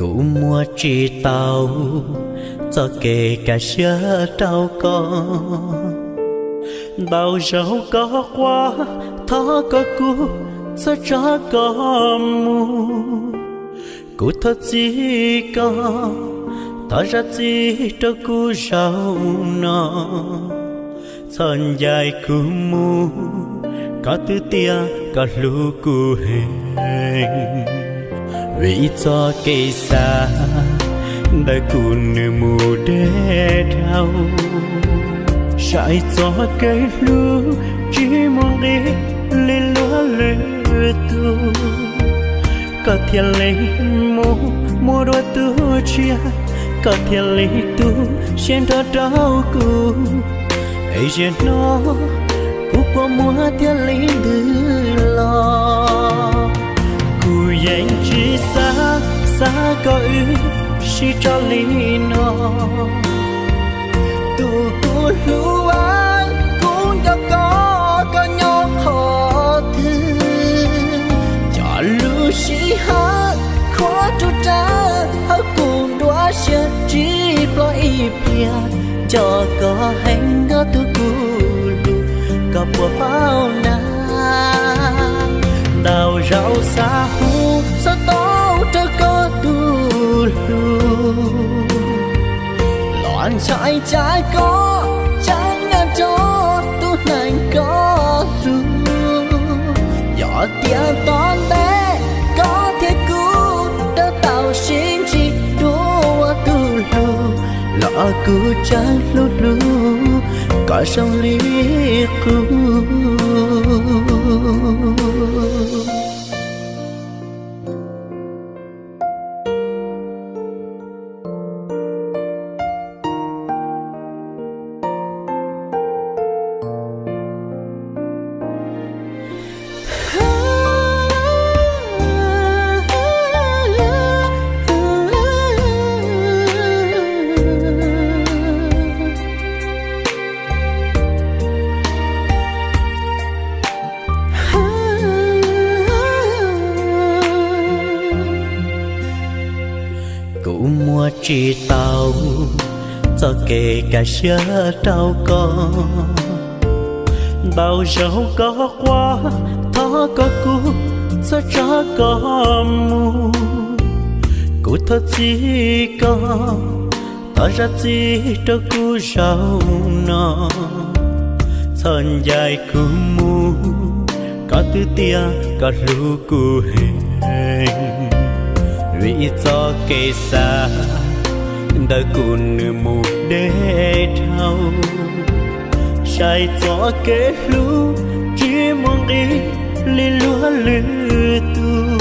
cụ mua chi tàu cho kể cả xưa tao con. Bao giàu có qua thó có cú, cho cho có mu cụ thật gì có thó ra gì cho cú giàu nó thân dài cú mu có tư tia có lũ cú hình vì cho cây xa đã cùn nữ mù đê đau. Chạy cho cây lúa chỉ mong đi lên lúa lửa tu. Có thiên lấy mô mô đua tu chia. Có thiên lấy tu xem đó đau cù. Ấy giờ nó cũng qua mùa thiên lấy từ lo dành chi xa xa có ư chỉ cho lý nó. Tu tu an cũng cho có có nhau họ thứ. Cho lưu chỉ hát khó tu cha hát cùng đóa sẽ chỉ lo ý bia cho có hành đó tu cù lù có bùa bao na đào rau xa hu sao tao cho có tu lù loạn trái trái có, trái ngàn cho tu nành có ru nhỏ tia toàn bé, có thể cứu đỡ tạo sinh chỉ đua tu lù. Lọ cứ trái lu lu có sông lý cứu cụ chỉ tao, cho kể cả xưa tao con. Bao giàu có quá, thó có cũ cho cho có mu cụ thật gì có thọ ra gì cho cu rau nó thân dài cu mu có tư tia, có lũ cu hình vì cho cây xa đã cùn nữ một đê thâu. Sai gió kế lũ chỉ mong đi lì lúa lư tu.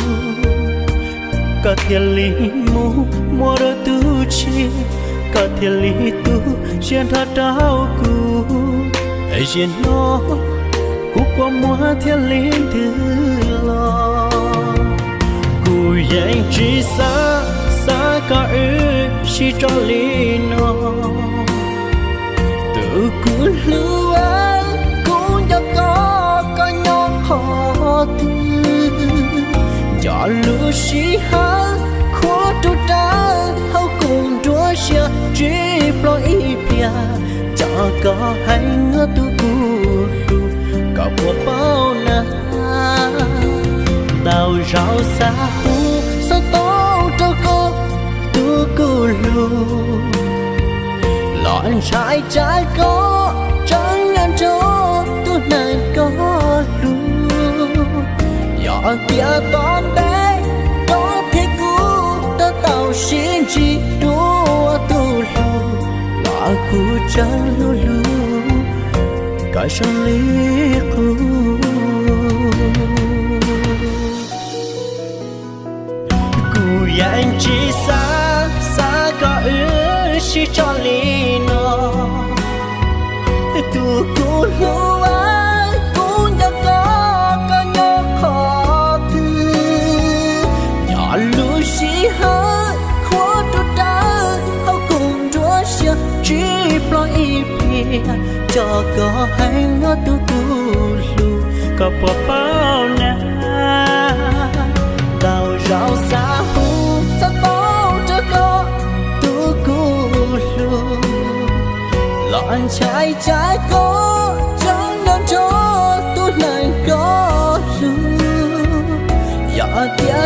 Cả thiên lý mù mua đôi tu chi. Cả thiên lý tu xuyên thật đau cù ấy xuyên nó, cú qua mua thiên lý thứ lo. Cù dành chỉ xa cả ư si cho lý nó tự cứ lưu cũng cho có có nhau khó tư cho lưu sĩ hát khó tu ta hậu cùng chúa xia chỉ lo ý pia cho có hay ngỡ tu cù lù có bộ bao na đào rau xa hu loạn trái trái có chẳng ngàn chỗ tôi này có đủ. nhỏ kia toàn bé, có thể cứu ta tàu xin chỉ đua tu lu là cũ trắng lu lu cả sang lý cũ cho có hay ngó tu tu lu có bỏ bao na tao rau xa hu xa bao cho có tu cu lu lọn trái trái con